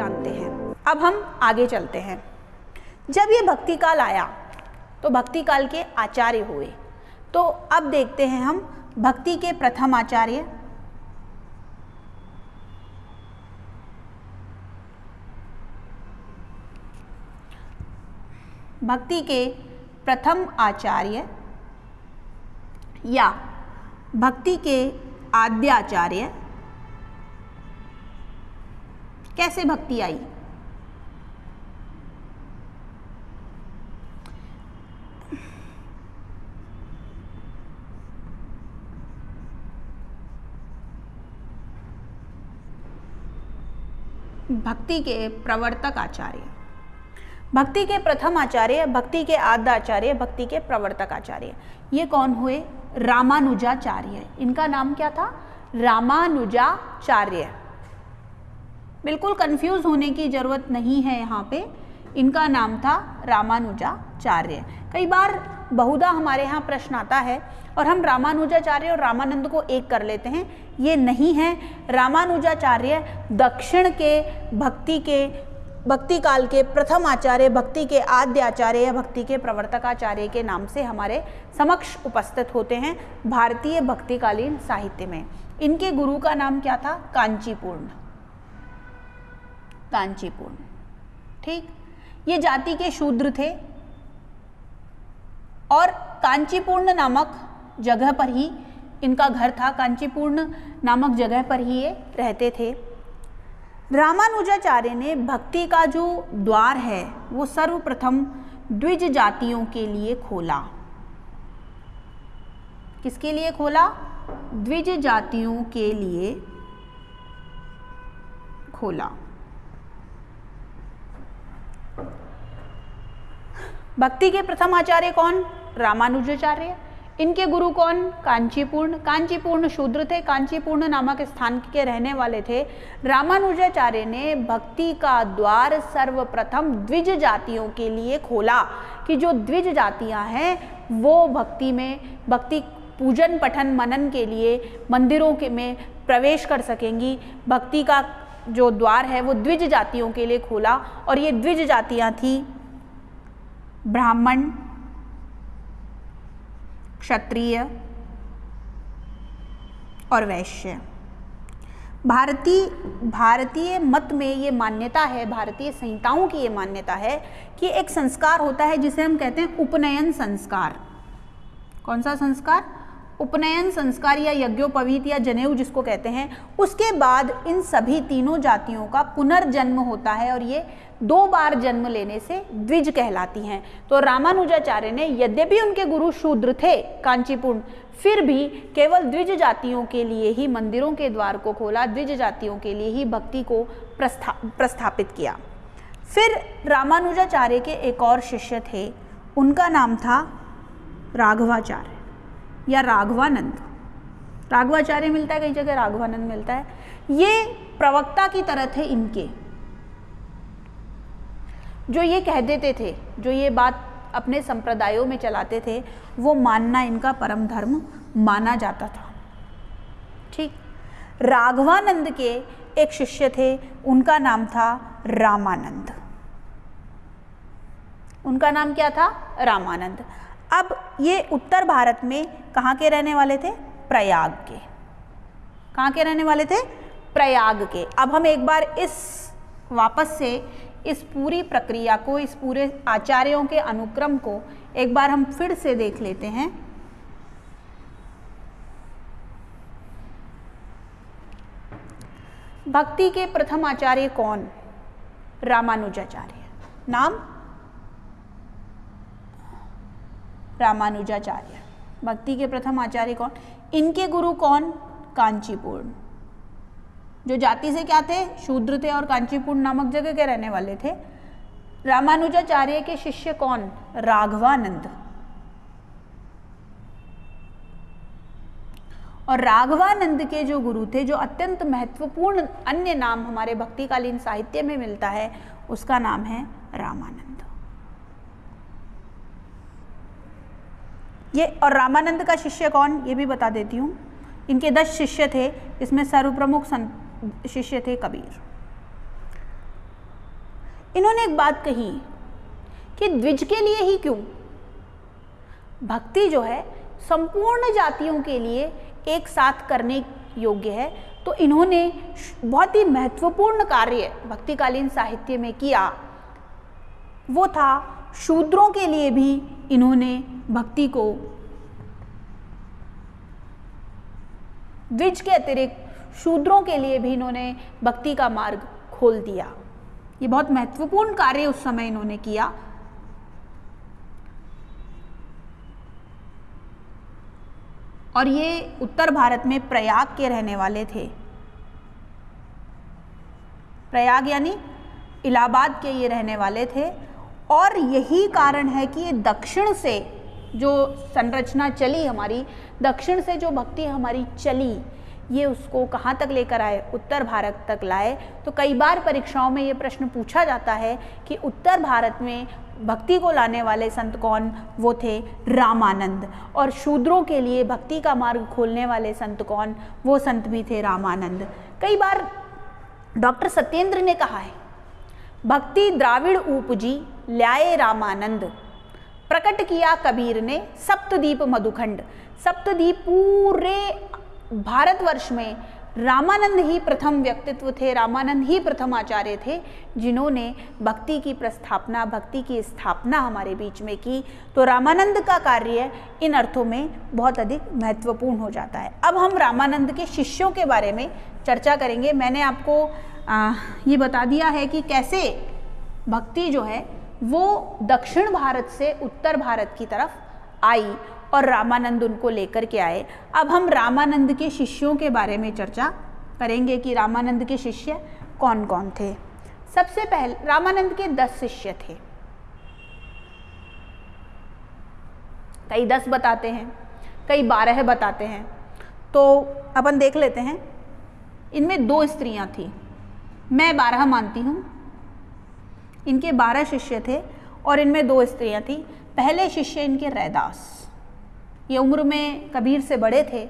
जानते हैं। अब हम आगे चलते हैं। जब ये भक्ति काल आया तो भक्ति काल के आचार्य हुए। तो अब देखते हैं हम भक्ति के प्रथम आचार्य। भक्ति के प्रथम आचार्य या भक्ति के आद्याचार्य कैसे भक्ति आई? भक्ति के प्रवर्तक आचार्य। भक्ति के प्रथम आचार्य, भक्ति के आद्य आचार्य, भक्ति के प्रवर्तक आचार्य। ये कौन हुए? रामानुजाचार्य। इनका नाम क्या था? रामानुजाचार्य। बिल्कुल कंफ्यूज होने की ज़रूरत नहीं है यहाँ पे। इनका नाम था रामानुजाचार्य। कई बार बहुधा हमारे यहाँ प्रश्न आता है और हम रामानुजाचार्य और रामानंद को एक कर लेते हैं। ये नहीं है। रामानुजाचार्य दक्षिण के भक्ति के, भक्ति काल के प्रथम आचार्य, भक्ति के आद्य आचार्य या भक्ति के प्रवर्तक आचार्य के नाम से हमारे समक्ष उपस्थित होते हैं भारतीय भक्तिकालीन साहित्य में। इनके गुरु का नाम क्या था? कांचीपूर्ण। कांचीपूर्ण ठीक? ये जाति के शूद्र थे। और कांचीपूर्ण नामक जगह पर ही, इनका घर था, कांचीपूर्ण नामक जगह पर ही ये रहते थे। रामानुजाचार्य ने भक्ति का जो द्वार है, वो सर्वप्रथम द्विज जातियों के लिए खोला। किसके लिए खोला? द्विज जातियों के लिए खोला। भक्ति के प्रथम आचार्य कौन? रामानुजाचार्य। इनके गुरु कौन? कांचीपूर्ण। कांचीपूर्ण शूद्र थे, कांचीपूर्ण नामक स्थान के रहने वाले थे। रामानुजाचार्य ने भक्ति का द्वार सर्वप्रथम द्विज जातियों के लिए खोला कि जो द्विज जातियाँ हैं, वो भक्ति में, भक्ति पूजन, पठन, मनन के लिए मंदिरों के में प्रवेश कर सकेंगी। भक्ति का जो द्वार है, वो द्विज जातियों के लिए खोला और ये द्विज जातियाँ थी ब्राह्मण, क्षत्रिय और वैश्य। भारतीय भारतीय मत में ये मान्यता है, भारतीय संहिताओं की ये मान्यता है कि एक संस्कार होता है जिसे हम कहते हैं उपनयन संस्कार। कौन सा संस्कार? उपनयन, संस्कार या यज्ञोपवीत या जनेऊ जिसको कहते हैं, उसके बाद इन सभी तीनों जातियों का पुनर्जन्म होता है और ये दो बार जन्म लेने से द्विज कहलाती हैं। तो रामानुजाचार्य ने, यद्यपि उनके गुरु शूद्र थे कांचीपुर फिर भी केवल द्विज जातियों के लिए ही मंदिरों के द्वार को खोला, द्विज जातियों के लिए ही भक्ति को प्रस्था, प्रस्थापित किया। फिर रामानुजाचार्य के एक और शिष्य थे, उनका नाम था राघवाचार्य। या राघवानंद। राघवाचार्य मिलता है, कई जगह राघवानंद मिलता है। ये प्रवक्ता की तरह थे इनके। जो ये कह देते थे, जो ये बात अपने संप्रदायों में चलाते थे, वो मानना इनका परम धर्म माना जाता था। ठीक? राघवानंद के एक शिष्य थे, उनका नाम था रामानंद। उनका नाम क्या था? रामानंद। अब ये उत्तर भारत में कहाँ के रहने वाले थे? प्रयाग के। कहाँ के रहने वाले थे? प्रयाग के। अब हम एक बार इस, वापस से इस पूरी प्रक्रिया को, इस पूरे आचार्यों के अनुक्रम को एक बार हम फिर से देख लेते हैं। भक्ति के प्रथम आचार्य कौन? रामानुजाचार्य। नाम? रामानुजाचार्य। भक्ति के प्रथम आचार्य कौन? इनके गुरु कौन? कांचीपूर्ण जो जाति से क्या थे? शूद्र थे और कांचीपूर्ण नामक जगह के रहने वाले थे। रामानुजाचार्य के शिष्य कौन? राघवानंद। और राघवानंद के जो गुरु थे, जो अत्यंत महत्वपूर्ण अन्य नाम हमारे भक्तिकालीन साहित्य में मिलता है, उसका नाम है रामानंद। ये और रामानंद का शिष्य कौन, ये भी बता देती हूँ। इनके दस शिष्य थे, इसमें सर्वप्रमुख शिष्य थे कबीर। इन्होंने एक बात कही कि द्विज के लिए ही क्यों? भक्ति जो है, संपूर्ण जातियों के लिए एक साथ करने योग्य है। तो इन्होंने बहुत ही महत्वपूर्ण कार्य भक्तिकालीन साहित्य में किया, वो था शूद्रों के लिए भी इन्होंने भक्ति को द्विज के अतिरिक्त शूद्रों के लिए भी इन्होंने भक्ति का मार्ग खोल दिया। ये बहुत महत्वपूर्ण कार्य उस समय इन्होंने किया। और ये उत्तर भारत में प्रयाग के रहने वाले थे। प्रयाग यानी इलाहाबाद के ये रहने वाले थे। और यही कारण है कि ये दक्षिण से जो संरचना चली हमारी, दक्षिण से जो भक्ति हमारी चली, ये उसको कहाँ तक लेकर आए? उत्तर भारत तक लाए। तो कई बार परीक्षाओं में ये प्रश्न पूछा जाता है कि उत्तर भारत में भक्ति को लाने वाले संत कौन? वो थे रामानंद। और शूद्रों के लिए भक्ति का मार्ग खोलने वाले संत कौन? वो संत भी थे रामानंद। कई बार डॉक्टर सत्येंद्र ने कहा है, भक्ति द्राविड़ उपजी ल्याए रामानंद प्रकट किया कबीर ने सप्तदीप मधुखंड। सप्तदीप पूरे भारतवर्ष में रामानंद ही प्रथम व्यक्तित्व थे रामानंद ही प्रथम आचार्य थे जिन्होंने भक्ति की प्रस्थापना भक्ति की स्थापना हमारे बीच में की। तो रामानंद का कार्य इन अर्थों में बहुत अधिक महत्वपूर्ण हो जाता है। अब हम रामानंद के शिष्यों के बारे में चर्चा करेंगे। मैंने आपको आ, ये बता दिया है कि कैसे भक्ति जो है वो दक्षिण भारत से उत्तर भारत की तरफ़ आई और रामानंद उनको लेकर के आए। अब हम रामानंद के शिष्यों के बारे में चर्चा करेंगे कि रामानंद के शिष्य कौन कौन थे। सबसे पहले, रामानंद के दस शिष्य थे। कई दस बताते हैं, कई बारह बताते हैं। तो अपन देख लेते हैं। इनमें दो स्त्रियाँ थी। मैं बारह मानती हूँ इनके बारह शिष्य थे और इनमें दो स्त्रियाँ थीं। पहले शिष्य इनके रैदास। ये उम्र में कबीर से बड़े थे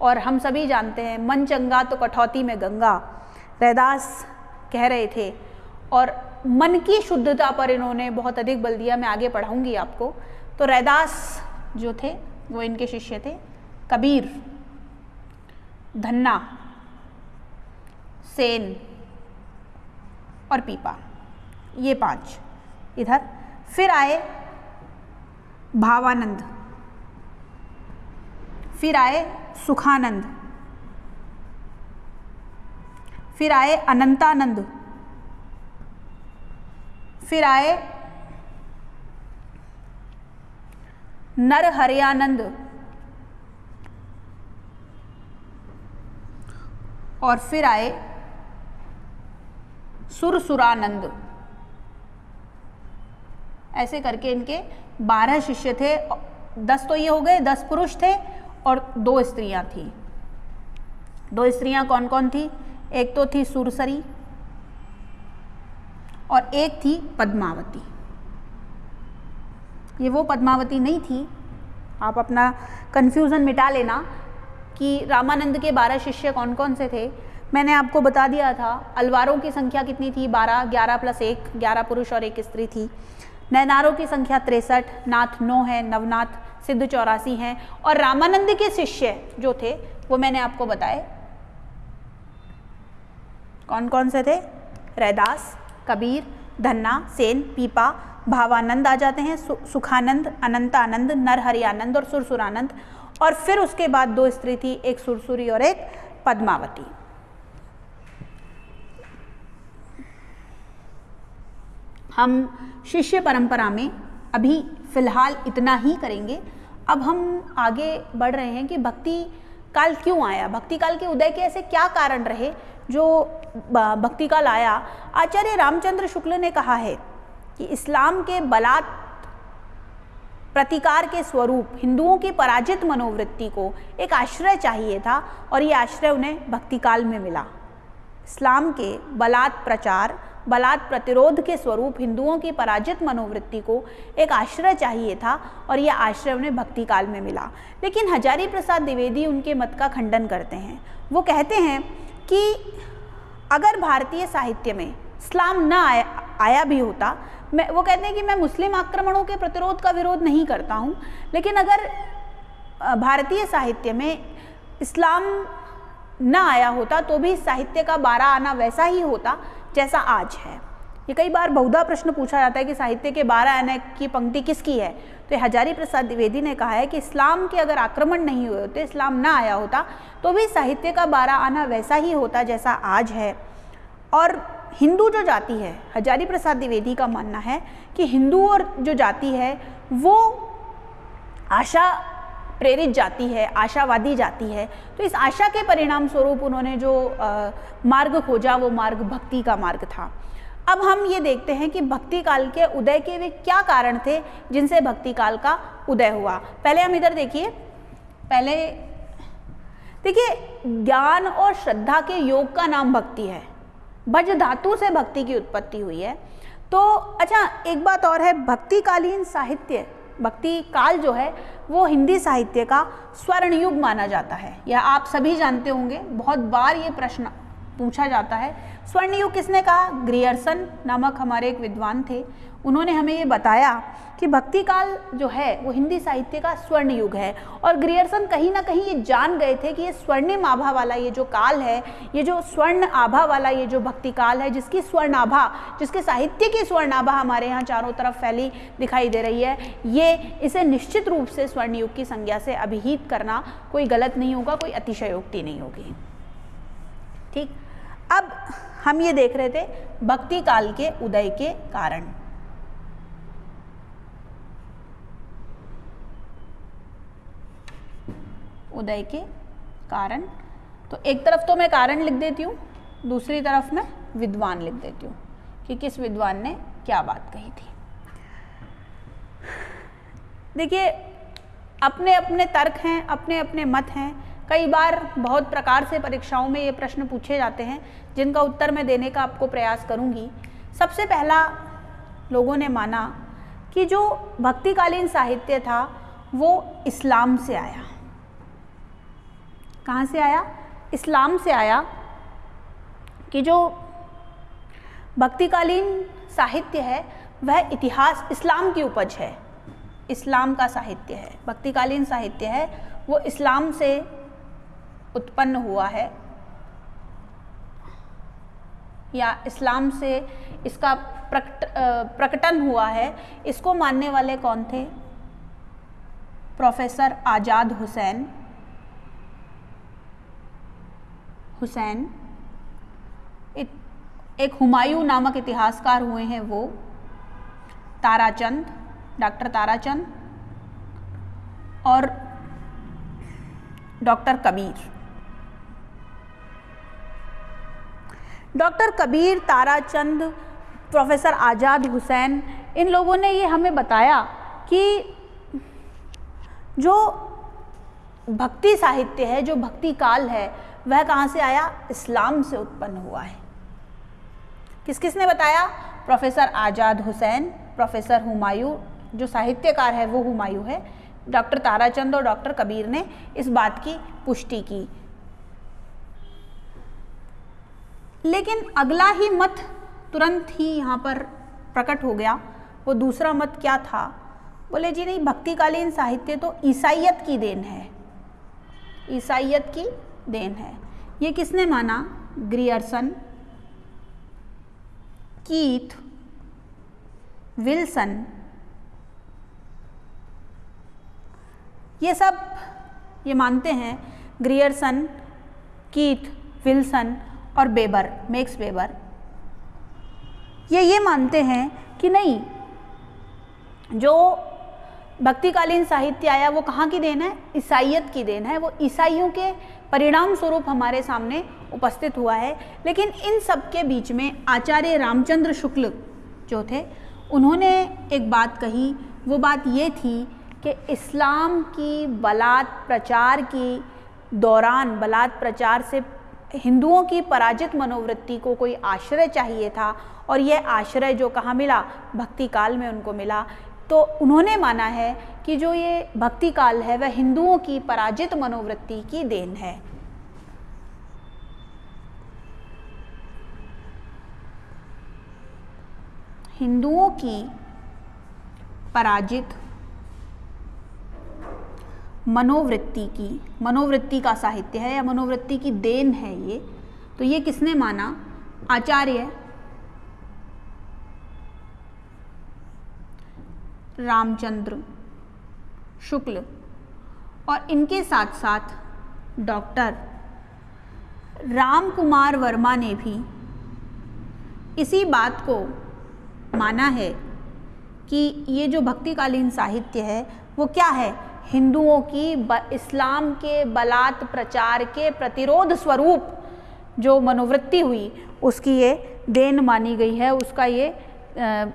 और हम सभी जानते हैं, मन चंगा तो कठौती में गंगा। रैदास कह रहे थे, और मन की शुद्धता पर इन्होंने बहुत अधिक बल दिया, मैं आगे पढ़ाऊँगी आपको। तो रैदास जो थे, वो इनके शिष्य थे। कबीर, धन्ना, सेन और पीपा। ये पाँच। इधर, फिर आए भावानंद। फिर आए सुखानंद। फिर आए अनंतानंद। फिर आए नर हरियानंद और फिर आए सुरसुरानंद। ऐसे करके इनके बारह शिष्य थे, दस तो ये हो गए, दस पुरुष थे और दो स्त्रियाँ थी। दो स्त्रियाँ कौन कौन थी? एक तो थी सुरसरी और एक थी पद्मावती। ये वो पद्मावती नहीं थी। आप अपना कन्फ्यूज़न मिटा लेना कि रामानंद के बारह शिष्य कौन कौन से थे। मैंने आपको बता दिया था, अलवारों की संख्या कितनी थी? बारह, ग्यारह प्लस एक, ग्यारह पुरुष और एक स्त्री थी। नैनारों की संख्या तिरसठ नाथ नौ है नवनाथ सिद्ध चौरासी हैं। और रामानंद के शिष्य जो थे वो मैंने आपको बताए। कौन कौन से थे? रैदास कबीर धन्ना सेन पीपा भावानंद आ जाते हैं सु, सुखानंद अनंतानंद नरहरियानंद और सुरसुरानंद। और फिर उसके बाद दो स्त्री थी एक सुरसुरी और एक पद्मावती। हम शिष्य परंपरा में अभी फ़िलहाल इतना ही करेंगे। अब हम आगे बढ़ रहे हैं कि भक्ति काल क्यों आया? भक्ति काल के उदय के ऐसे क्या कारण रहे? जो भक्ति काल आया, आचार्य रामचंद्र शुक्ल ने कहा है कि इस्लाम के बलात् प्रतिकार के स्वरूप हिंदुओं की पराजित मनोवृत्ति को एक आश्रय चाहिए था और ये आश्रय उन्हें भक्ति काल में मिला। इस्लाम के बलात् प्रचार बलात् प्रतिरोध के स्वरूप हिंदुओं की पराजित मनोवृत्ति को एक आश्रय चाहिए था और यह आश्रय उन्हें भक्ति काल में मिला। लेकिन हजारी प्रसाद द्विवेदी उनके मत का खंडन करते हैं। वो कहते हैं कि अगर भारतीय साहित्य में इस्लाम न आया आया भी होता, मैं, वो कहते हैं कि मैं मुस्लिम आक्रमणों के प्रतिरोध का विरोध नहीं करता हूँ, लेकिन अगर भारतीय साहित्य में इस्लाम न आया होता तो भी साहित्य का बारह आना वैसा ही होता जैसा आज है। ये कई बार बहुधा प्रश्न पूछा जाता है कि साहित्य के बारह आने की पंक्ति किसकी है? तो हजारी प्रसाद द्विवेदी ने कहा है कि इस्लाम के अगर आक्रमण नहीं हुए होते, इस्लाम ना आया होता तो भी साहित्य का बारह आना वैसा ही होता जैसा आज है। और हिंदू जो जाति है, हजारी प्रसाद द्विवेदी का मानना है कि हिंदू और जो जाति है, वो आशा प्रेरित जाती है, आशावादी जाती है तो इस आशा के परिणाम स्वरूप उन्होंने जो मार्ग खोजा, वो मार्ग भक्ति का मार्ग था। अब हम ये देखते हैं कि भक्ति काल के उदय के वे क्या कारण थे जिनसे भक्ति काल का उदय हुआ। पहले हम इधर देखिए, पहले देखिए, ज्ञान और श्रद्धा के योग का नाम भक्ति है। भज धातु से भक्ति की उत्पत्ति हुई है। तो अच्छा एक बात और है, भक्तिकालीन साहित्य भक्ति काल जो है, वो हिंदी साहित्य का स्वर्ण युग माना जाता है। यह आप सभी जानते होंगे, बहुत बार ये प्रश्न पूछा जाता है। स्वर्ण युग किसने कहा? ग्रियर्सन नामक हमारे एक विद्वान थे। उन्होंने हमें ये बताया कि भक्ति काल जो है, वो हिंदी साहित्य का स्वर्ण युग है। और ग्रियर्सन कहीं ना कहीं ये जान गए थे कि ये स्वर्णिम आभा वाला ये जो काल है, ये जो स्वर्ण आभा वाला ये जो भक्ति काल है, जिसकी स्वर्ण आभा जिसके साहित्य की स्वर्ण आभा हमारे यहाँ चारों तरफ़ फैली दिखाई दे रही है, ये इसे निश्चित रूप से स्वर्ण युग की संज्ञा से अभिहित करना कोई गलत नहीं होगा, कोई अतिशयोक्ति नहीं होगी। ठीक? अब हम ये देख रहे थे भक्ति काल के उदय के कारण। उदय के कारण। तो एक तरफ़ तो मैं कारण लिख देती हूँ, दूसरी तरफ़ मैं विद्वान लिख देती हूँ, कि किस विद्वान ने क्या बात कही थी। देखिए अपने अपने तर्क हैं अपने अपने मत हैं। कई बार बहुत प्रकार से परीक्षाओं में ये प्रश्न पूछे जाते हैं, जिनका उत्तर मैं देने का आपको प्रयास करूँगी। सबसे पहला लोगों ने माना कि जो भक्तिकालीन साहित्य था, वो इस्लाम से आया। कहाँ से आया? इस्लाम से आया कि जो भक्तिकालीन साहित्य है, वह इतिहास इस्लाम की उपज है। इस्लाम का साहित्य है। भक्तिकालीन साहित्य है, वो इस्लाम से उत्पन्न हुआ है। या इस्लाम से इसका प्रकट प्रकटन हुआ है। इसको मानने वाले कौन थे? प्रोफेसर आज़ाद हुसैन। हुसैन। एक हुमायूं नामक इतिहासकार हुए हैं वो। ताराचंद, डॉक्टर ताराचंद और doctor Kabir. Doctor Kabir, Tarachand, professor Azad Hussain, इन लोगों ने ये हमें बताया कि जो भक्ति साहित्य है, जो भक्ति काल है वह कहाँ से आया? इस्लाम से उत्पन्न हुआ है। किस किस ने बताया? प्रोफेसर आज़ाद हुसैन, प्रोफेसर हुमायूं, जो साहित्यकार है, वो हुमायूं है। डॉक्टर ताराचंद और डॉक्टर कबीर ने इस बात की पुष्टि की। लेकिन अगला ही मत तुरंत ही यहाँ पर प्रकट हो गया। वो दूसरा मत क्या था? बोले, जी नहीं, भक्तिकालीन साहित्य तो ईसाइयत की देन है। ईसाइयत की देन है। ये किसने माना? Grierson, Keith, Wilson. ये सब ये मानते हैं ग्रियर्सन, कीथ, विल्सन और बेबर मेक्स बेबर ये ये मानते हैं कि नहीं, जो भक्तिकालीन साहित्य आया, वो कहाँ की देन है? ईसाइयत की देन है। वो ईसाइयों के परिणाम स्वरूप हमारे सामने उपस्थित हुआ है। लेकिन इन सब के बीच में आचार्य रामचंद्र शुक्ल जो थे, उन्होंने एक बात कही। वो बात ये थी कि इस्लाम की बलात् प्रचार की दौरान, बलात् प्रचार से हिंदुओं की पराजित मनोवृत्ति को कोई आश्रय चाहिए था। और यह आश्रय जो कहाँ मिला? भक्ति काल में उनको मिला। तो उन्होंने माना है कि जो ये भक्ति काल है, वह हिंदुओं की पराजित मनोवृत्ति की देन है। हिंदुओं की पराजित मनोवृत्ति की, मनोवृत्ति का साहित्य है या मनोवृत्ति की देन है ये तो ये किसने माना? आचार्य रामचंद्र शुक्ल और इनके साथ साथ डॉक्टर राम कुमार वर्मा ने भी इसी बात को माना है कि ये जो भक्तिकालीन साहित्य है वो क्या है? हिंदुओं की इस्लाम के बलात् प्रचार के प्रतिरोध स्वरूप जो मनोवृत्ति हुई उसकी ये देन मानी गई है उसका ये आ,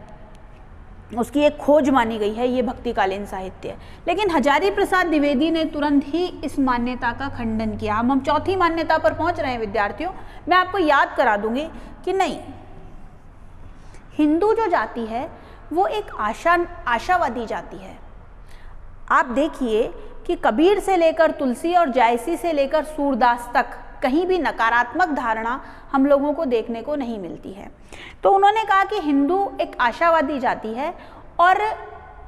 उसकी एक खोज मानी गई है, ये भक्तिकालीन साहित्य लेकिन हजारी प्रसाद द्विवेदी ने तुरंत ही इस मान्यता का खंडन किया। हम हम चौथी मान्यता पर पहुँच रहे हैं, विद्यार्थियों। मैं आपको याद करा दूँगी कि नहीं, हिंदू जो जाति है, वो एक आशा, आशावादी जाति है। आप देखिए कि कबीर से लेकर तुलसी और जायसी से लेकर सूरदास तक कहीं भी नकारात्मक धारणा हम लोगों को देखने को नहीं मिलती है। तो उन्होंने कहा कि हिंदू एक आशावादी जाति है और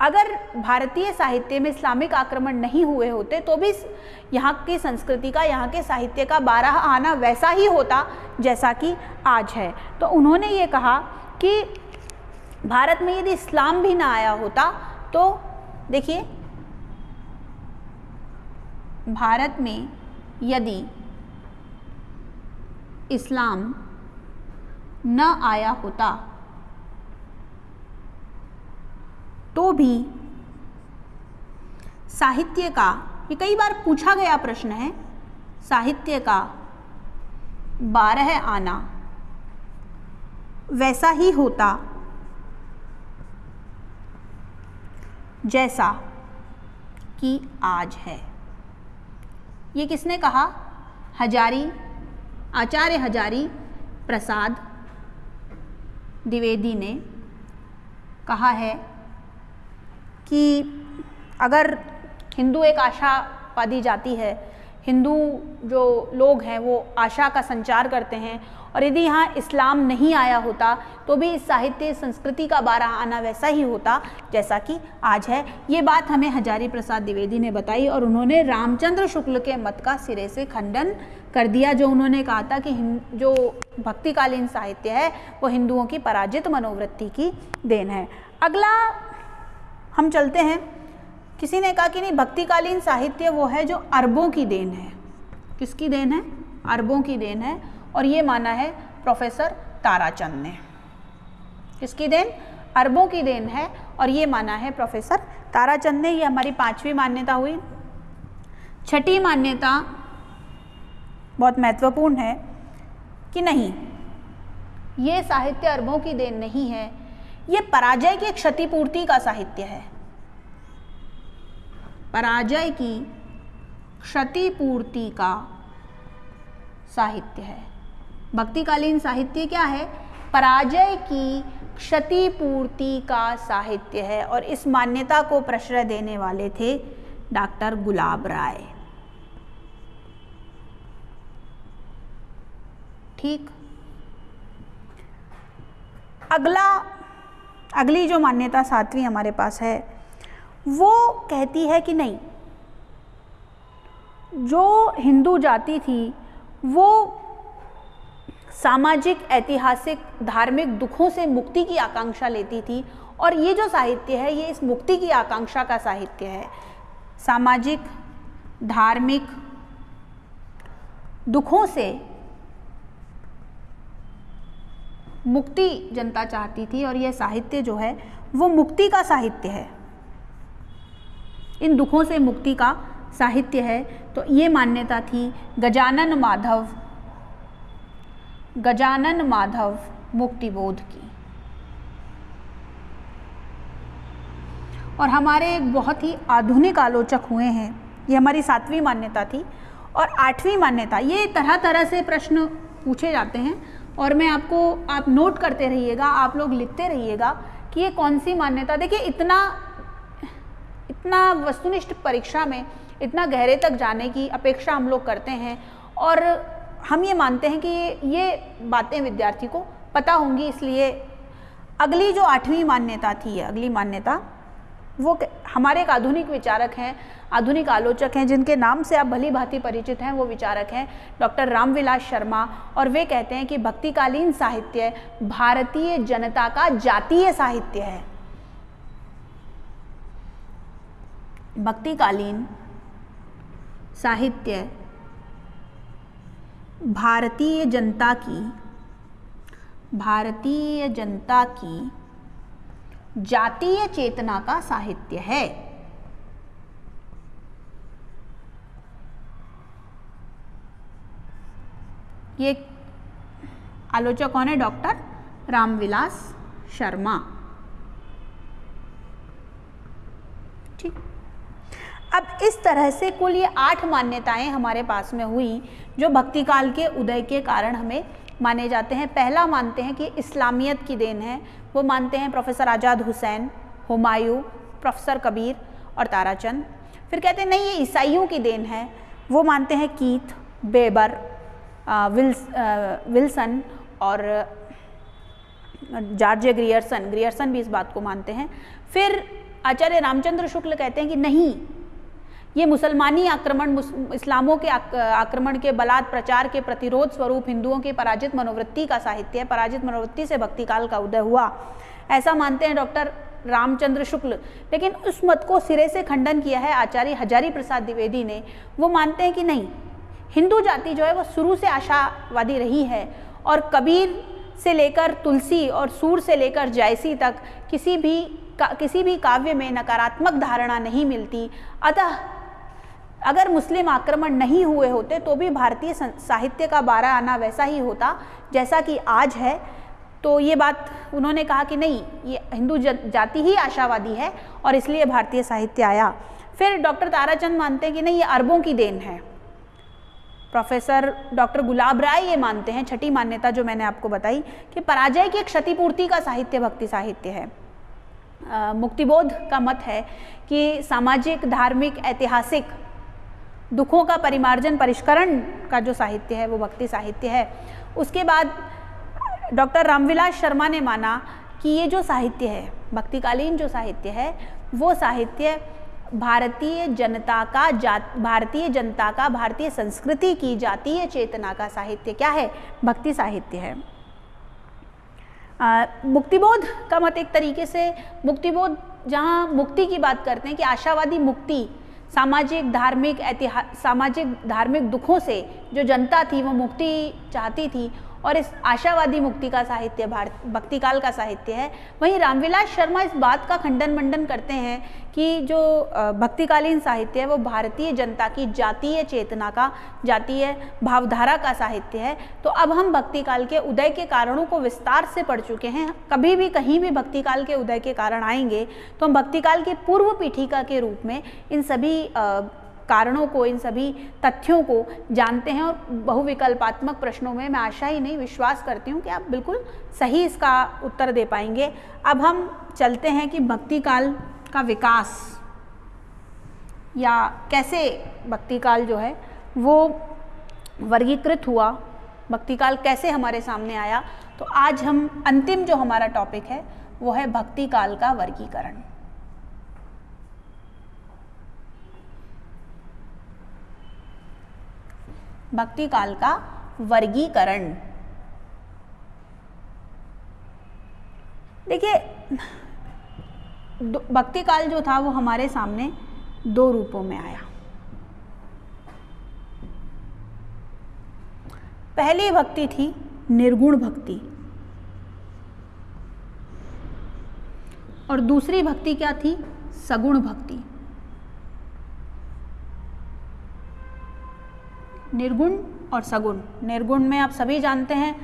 अगर भारतीय साहित्य में इस्लामिक आक्रमण नहीं हुए होते तो भी यहाँ की संस्कृति का, यहाँ के साहित्य का बारह आना वैसा ही होता जैसा कि आज है। तो उन्होंने ये कहा कि भारत में यदि इस्लाम भी ना आया होता तो देखिए, भारत में यदि इस्लाम न आया होता तो भी साहित्य का, ये कई बार पूछा गया प्रश्न है, साहित्य का बारह आना वैसा ही होता जैसा कि आज है। ये किसने कहा? हजारी आचार्य हजारी प्रसाद द्विवेदी ने कहा है कि अगर हिंदू एक आशावादी जाति है, हिंदू जो लोग हैं वो आशा का संचार करते हैं और यदि यहाँ इस्लाम नहीं आया होता तो भी इस साहित्य, संस्कृति का बारह आना वैसा ही होता जैसा कि आज है। ये बात हमें हजारी प्रसाद द्विवेदी ने बताई और उन्होंने रामचंद्र शुक्ल के मत का सिरे से खंडन कर दिया, जो उन्होंने कहा था कि जो भक्तिकालीन साहित्य है, वो हिंदुओं की पराजित मनोवृत्ति की देन है। अगला, हम चलते हैं। किसी ने कहा कि नहीं, भक्तिकालीन साहित्य वो है जो अरबों की देन है। किसकी देन है? अरबों की देन है। और ये माना है प्रोफेसर ताराचंद ने। किसकी देन? अरबों की देन है। और ये माना है प्रोफेसर ताराचंद ने। ये हमारी पांचवी मान्यता हुई। छठी मान्यता बहुत महत्वपूर्ण है कि नहीं। ये साहित्य अरबों की देन नहीं है, ये पराजय की क्षतिपूर्ति का साहित्य है। पराजय की क्षतिपूर्ति का साहित्य है। भक्तिकालीन साहित्य क्या है? पराजय की क्षतिपूर्ति का साहित्य है और इस मान्यता को प्रश्रय देने वाले थे डॉक्टर गुलाब राय। ठीक। अगला, अगली जो मान्यता सातवीं हमारे पास है, वो कहती है कि नहीं, जो हिंदू जाति थी, वो सामाजिक, ऐतिहासिक, धार्मिक दुखों से मुक्ति की आकांक्षा लेती थी। और ये जो साहित्य है, ये इस मुक्ति की आकांक्षा का साहित्य है। सामाजिक, धार्मिक दुखों से मुक्ति जनता चाहती थी और यह साहित्य जो है, वो मुक्ति का साहित्य है। इन दुखों से मुक्ति का साहित्य है। तो ये मान्यता थी गजानन माधव गजानन माधव मुक्तिबोध की। और हमारे एक बहुत ही आधुनिक आलोचक हुए हैं। ये हमारी सातवीं मान्यता थी और आठवीं मान्यता। ये तरह तरह से प्रश्न पूछे जाते हैं। और मैं आपको, आप नोट करते रहिएगा, आप लोग लिखते रहिएगा कि ये कौन सी मान्यता, देखिए इतना इतना वस्तुनिष्ठ परीक्षा में, इतना गहरे तक जाने की अपेक्षा हम लोग करते हैं और हम ये मानते हैं कि ये ये बातें विद्यार्थी को पता होंगी, इसलिए अगली जो आठवीं मान्यता थी, अगली मान्यता वो हमारे एक आधुनिक विचारक हैं, आधुनिक आलोचक हैं, जिनके नाम से आप भली भांति परिचित हैं, वो विचारक हैं, डॉक्टर रामविलास शर्मा। और वे कहते हैं कि भक्तिकालीन साहित्य भारतीय जनता का जातीय साहित्य है। भक्तिकालीन साहित्य भारतीय जनता की, भारतीय जनता की जातीय चेतना का साहित्य है। ये आलोचक कौन है? डॉक्टर रामविलास शर्मा। ठीक। अब इस तरह से कुल ये आठ मान्यताएँ हमारे पास में हुई, जो भक्ति काल के उदय के कारण हमें माने जाते हैं। पहला मानते हैं कि इस्लामियत की देन है। वो मानते हैं प्रोफेसर आज़ाद हुसैन, हुमायूं, प्रोफेसर कबीर और ताराचंद। फिर कहते हैं, नहीं, ये ईसाइयों की देन है। वो मानते हैं कीथ, बेबर विल्स विल्सन और जॉर्ज ग्रियर्सन। ग्रियर्सन भी इस बात को मानते हैं। फिर आचार्य रामचंद्र शुक्ल कहते हैं कि, नहीं ये मुसलमानी आक्रमण इस्लामों के आक्रमण के बलात् प्रचार के प्रतिरोध स्वरूप हिंदुओं की पराजित मनोवृत्ति का साहित्य है पराजित मनोवृत्ति से भक्ति काल का उदय हुआ। ऐसा मानते हैं डॉक्टर रामचंद्र शुक्ल। लेकिन उस मत को सिरे से खंडन किया है आचार्य हजारी प्रसाद द्विवेदी ने। वो मानते हैं कि नहीं, हिंदू जाति जो है वो शुरू से आशावादी रही है और कबीर से लेकर तुलसी और सूर से लेकर जायसी तक किसी भी किसी भी काव्य में नकारात्मक धारणा नहीं मिलती। अतः अगर मुस्लिम आक्रमण नहीं हुए होते तो भी भारतीय साहित्य का बारह आना वैसा ही होता, जैसा कि आज है। तो ये बात उन्होंने कहा कि नहीं, ये हिंदू जाति ही आशावादी है, और इसलिए भारतीय साहित्य आया। फिर डॉक्टर ताराचंद मानते हैं कि नहीं, ये अरबों की देन है। प्रोफेसर डॉक्टर गुलाब राय ये मानते हैं, छठी मान्यता जो मैंने आपको बताई, कि पराजय की क्षतिपूर्ति का साहित्य, भक्ति साहित्य है। मुक्तिबोध का मत है कि सामाजिक, धार्मिक, ऐतिहासिक दुखों का परिमार्जन, परिष्करण का जो साहित्य है, वो भक्ति साहित्य है। उसके बाद डॉक्टर रामविलास शर्मा ने माना कि ये जो साहित्य है, भक्तिकालीन जो साहित्य है, वो साहित्य भारतीय जनता का जात, भारतीय जनता का, भारतीय संस्कृति की जातीय चेतना का साहित्य क्या है? भक्ति साहित्य है। मुक्तिबोध का मत एक तरीके से, मुक्तिबोध, जहाँ मुक्ति की बात करते हैं कि आशावादी मुक्ति सामाजिक धार्मिक ऐतिहास सामाजिक धार्मिक दुखों से जो जनता थी वो मुक्ति चाहती थी और इस आशावादी मुक्ति का साहित्य, भारत, भक्तिकाल का साहित्य है। वहीं रामविलास शर्मा इस बात का खंडन मंडन करते हैं कि जो भक्तिकालीन साहित्य है, वो भारतीय जनता की जातीय चेतना का, जातीय भावधारा का साहित्य है। तो अब हम भक्तिकाल के उदय के कारणों को विस्तार से पढ़ चुके हैं। कभी भी कहीं भी भक्तिकाल के उदय के कारण आएँगे तो हम भक्तिकाल की पूर्व पीठिका के रूप में इन सभी कारणों को, इन सभी तथ्यों को जानते हैं और बहुविकल्पात्मक प्रश्नों में मैं आशा ही नहीं, विश्वास करती हूँ कि आप बिल्कुल सही इसका उत्तर दे पाएँगे। अब हम चलते हैं कि भक्ति काल का विकास, या कैसे भक्ति काल जो है, वो वर्गीकृत हुआ भक्ति काल कैसे हमारे सामने आया। तो आज हम अंतिम जो हमारा टॉपिक है, वो है भक्ति काल का वर्गीकरण। भक्ति काल का वर्गीकरण। देखिए भक्ति काल जो था वो हमारे सामने दो रूपों में आया। पहली भक्ति थी निर्गुण भक्ति। और दूसरी भक्ति क्या थी? सगुण भक्ति। निर्गुण और सगुण। निर्गुण में आप सभी जानते हैं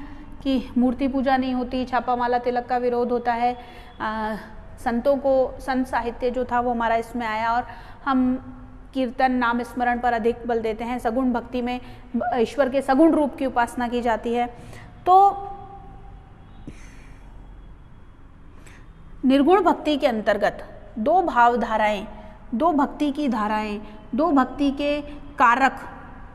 कि मूर्ति पूजा नहीं होती छापा माला तिलक का विरोध होता है। आ, संतों को संत साहित्य जो था वो हमारा इसमें आया और हम कीर्तन नाम स्मरण पर अधिक बल देते हैं। सगुण भक्ति में ईश्वर के सगुण रूप की उपासना की जाती है। तो निर्गुण भक्ति के अंतर्गत दो भावधाराएँ दो भक्ति की धाराएँ दो भक्ति के कारक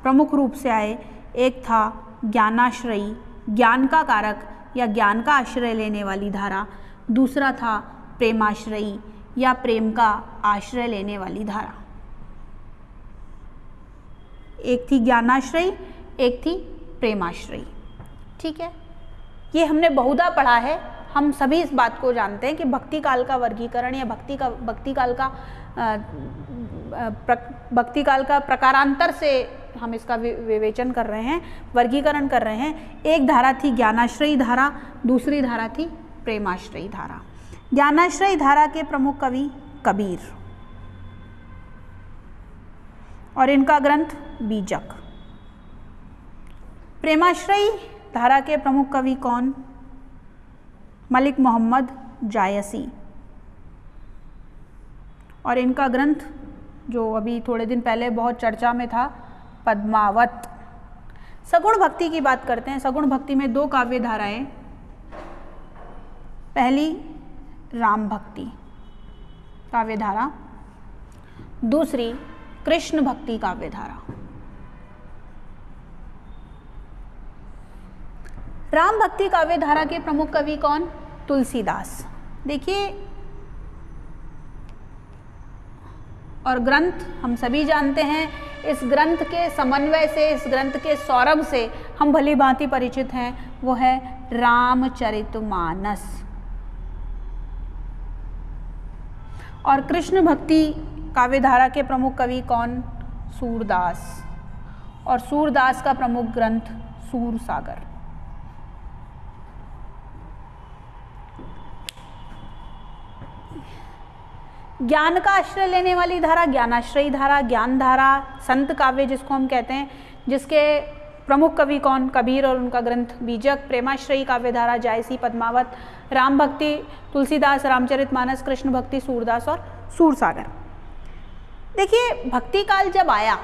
प्रमुख रूप से आए। एक था ज्ञानाश्रयी, ज्ञान का कारक या ज्ञान का आश्रय लेने वाली धारा। दूसरा था प्रेमाश्रयी या प्रेम का आश्रय लेने वाली धारा। एक थी ज्ञानाश्रयी, एक थी प्रेमाश्रयी। ठीक है? ये हमने बहुधा पढ़ा है। हम सभी इस बात को जानते हैं कि भक्ति काल का वर्गीकरण या भक्ति का, भक्ति काल का भक्ति काल का प्रकारांतर से हम इसका विवेचन कर रहे हैं, वर्गीकरण कर रहे हैं। एक धारा थी ज्ञानाश्रयी धारा, दूसरी धारा थी प्रेमाश्रयी धारा। ज्ञानाश्रयी धारा के प्रमुख कवि कबीर। और इनका ग्रंथ बीजक। प्रेमाश्रयी धारा के प्रमुख कवि कौन? मलिक मोहम्मद जायसी। और इनका ग्रंथ, जो अभी थोड़े दिन पहले बहुत चर्चा में था पद्मावत। सगुण भक्ति की बात करते हैं। सगुण भक्ति में दो काव्य धाराएँ। पहली, राम भक्ति, काव्य धारा। दूसरी, कृष्ण भक्ति काव्य धारा। राम भक्ति काव्य धारा के प्रमुख कवि कौन? तुलसीदास। देखिए, और ग्रंथ हम सभी जानते हैं। इस ग्रंथ के समन्वय से, इस ग्रंथ के सौरभ से हम भली भांति परिचित हैं, वो है रामचरितमानस। और कृष्ण भक्ति काव्यधारा के प्रमुख कवि कौन? सूरदास। और सूरदास का प्रमुख ग्रंथ सूर सागर ज्ञान का आश्रय लेने वाली धारा, ज्ञानाश्रयी धारा, ज्ञान धारा, संत काव्य जिसको हम कहते हैं, जिसके प्रमुख कवि कौन? कबीर और उनका ग्रंथ, बीजक, प्रेमाश्रयी काव्य धारा, जायसी, पद्मावत, राम भक्ति, तुलसीदास, रामचरित मानस, कृष्ण भक्ति, सूरदास और सूरसागर। देखिए, भक्ति काल जब आया,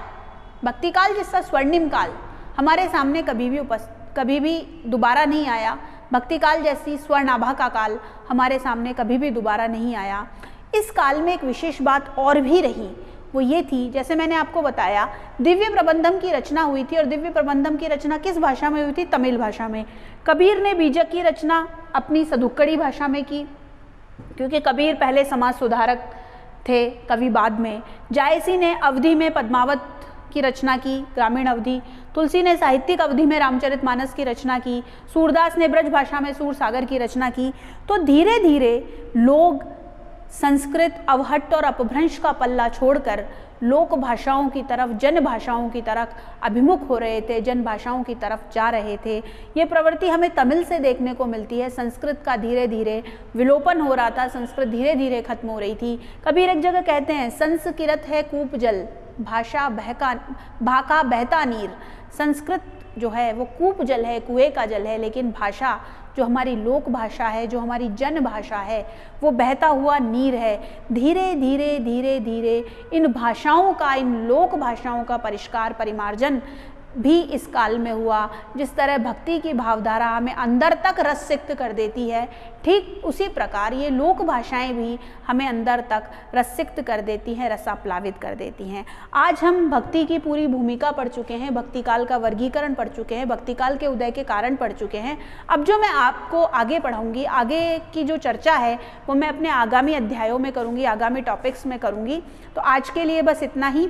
भक्ति काल जिसका स्वर्णिम काल, हमारे सामने कभी भी उपस्थित कभी भी दोबारा नहीं आया। भक्ति काल जैसी स्वर्णाभा का काल हमारे सामने कभी भी दोबारा नहीं आया। इस काल में एक विशेष बात और भी रही, वो ये थी, जैसे मैंने आपको बताया, दिव्य प्रबंधम की रचना हुई थी और दिव्य प्रबंधम की रचना किस भाषा में हुई थी? तमिल भाषा में। कबीर ने बीजक की रचना अपनी सदुक्कड़ी भाषा में की, क्योंकि कबीर पहले समाज सुधारक थे कवि बाद में। जायसी ने अवधि में पद्मावत की रचना की, ग्रामीण अवधि। तुलसी ने साहित्यिक अवधि में रामचरित मानस की रचना की। सूरदास ने ब्रज भाषा में सूर सागर की रचना की। तो धीरे धीरे लोग संस्कृत अवहट्ट और अपभ्रंश का पल्ला छोड़कर लोक भाषाओं की तरफ़, जन भाषाओं की तरफ़ अभिमुख हो रहे थे, जन भाषाओं की तरफ़ जा रहे थे। ये प्रवृत्ति हमें तमिल से देखने को मिलती है। संस्कृत का धीरे धीरे विलोपन हो रहा था, संस्कृत धीरे धीरे खत्म हो रही थी। कबीर एक जगह कहते हैं, संस्कृत है कूप जल, भाषा बहका भाका बहता नीर। संस्कृत जो है, वो कूप जल है, कुएँ का जल है, लेकिन भाषा जो हमारी लोक भाषा है, जो हमारी जन भाषा है, वो बहता हुआ नीर है। धीरे धीरे धीरे धीरे इन भाषाओं का, इन लोक भाषाओं का परिष्कार, परिमार्जन भी इस काल में हुआ, जिस तरह भक्ति की भावधारा हमें अंदर तक रस सिक्त कर देती है, ठीक उसी प्रकार ये लोक भाषाएँ भी हमें अंदर तक रसिक्त कर देती हैं, रसाप्लावित कर देती हैं। आज हम भक्ति की पूरी भूमिका पढ़ चुके हैं, भक्ति काल का वर्गीकरण पढ़ चुके हैं, भक्ति काल के उदय के कारण पढ़ चुके हैं। अब जो मैं आपको आगे पढ़ाऊँगी, आगे की जो चर्चा है, वो मैं अपने आगामी अध्यायों में करूँगी, आगामी टॉपिक्स में करूँगी। तो आज के लिए बस इतना ही।